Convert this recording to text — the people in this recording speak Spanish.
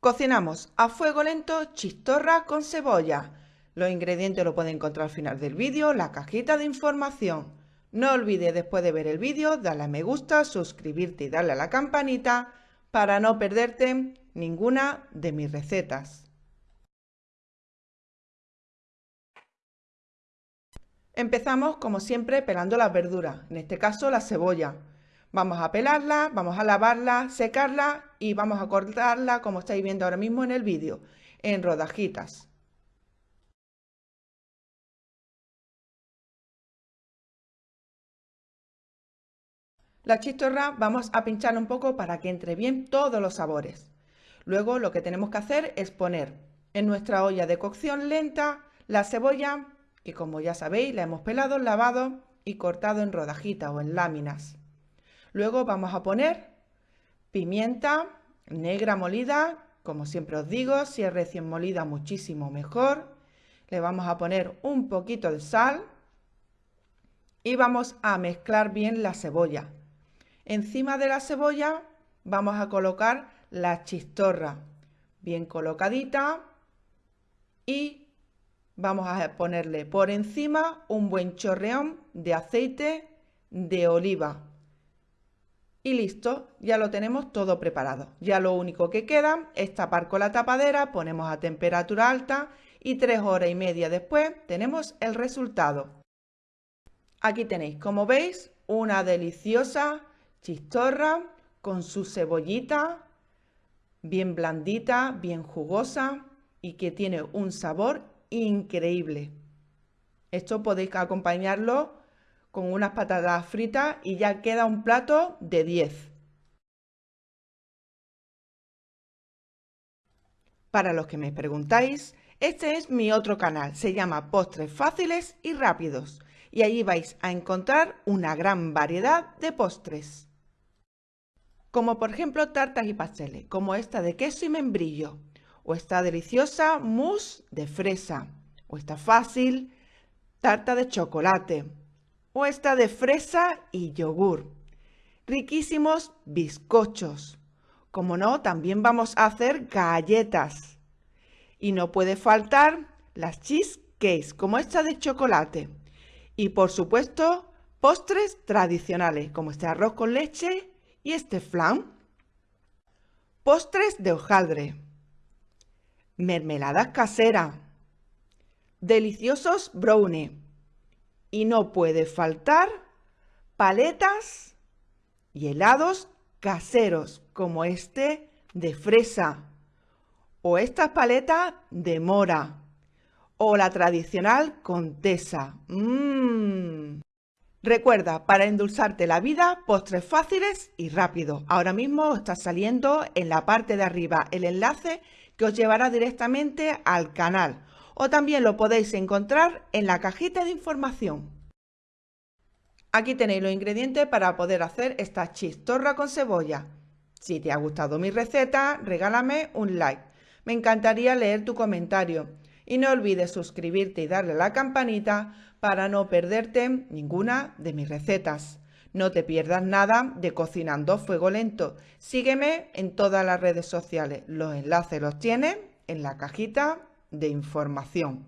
Cocinamos a fuego lento chistorra con cebolla. Los ingredientes lo pueden encontrar al final del vídeo, la cajita de información. No olvides después de ver el vídeo darle a me gusta, suscribirte y darle a la campanita para no perderte ninguna de mis recetas. Empezamos como siempre pelando las verduras, en este caso la cebolla. Vamos a pelarla, vamos a lavarla, secarla y vamos a cortarla como estáis viendo ahora mismo en el vídeo, en rodajitas. La chistorra vamos a pincharla un poco para que entre bien todos los sabores. Luego lo que tenemos que hacer es poner en nuestra olla de cocción lenta la cebolla, que como ya sabéis la hemos pelado, lavado y cortado en rodajitas o en láminas. Luego vamos a poner pimienta negra molida, como siempre os digo, si es recién molida muchísimo mejor. Le vamos a poner un poquito de sal y vamos a mezclar bien la cebolla. Encima de la cebolla vamos a colocar la chistorra bien colocadita y vamos a ponerle por encima un buen chorreón de aceite de oliva y listo, ya lo tenemos todo preparado. Ya lo único que queda es tapar con la tapadera, ponemos a temperatura alta y tres horas y media después tenemos el resultado. Aquí tenéis, como veis, una deliciosa chistorra con su cebollita, bien blandita, bien jugosa y que tiene un sabor increíble. Esto podéis acompañarlo con unas patatas fritas y ya queda un plato de 10. Para los que me preguntáis, este es mi otro canal, se llama Postres Fáciles y Rápidos y allí vais a encontrar una gran variedad de postres. Como por ejemplo tartas y pasteles, como esta de queso y membrillo, o esta deliciosa mousse de fresa, o esta fácil tarta de chocolate, o esta de fresa y yogur. Riquísimos bizcochos. Como no, también vamos a hacer galletas. Y no puede faltar las cheesecakes, como esta de chocolate. Y por supuesto, postres tradicionales, como este arroz con leche y este flan. Postres de hojaldre. Mermeladas caseras. Deliciosos brownie y no puede faltar paletas y helados caseros como este de fresa o estas paletas de mora o la tradicional contesa. Mmm. Recuerda, para endulzarte la vida, postres fáciles y rápidos. Ahora mismo está saliendo en la parte de arriba el enlace que os llevará directamente al canal o también lo podéis encontrar en la cajita de información. Aquí tenéis los ingredientes para poder hacer esta chistorra con cebolla. Si te ha gustado mi receta, regálame un like. Me encantaría leer tu comentario. Y no olvides suscribirte y darle a la campanita para no perderte ninguna de mis recetas. No te pierdas nada de Cocinando Fuego Lento. Sígueme en todas las redes sociales. Los enlaces los tienes en la cajita de información.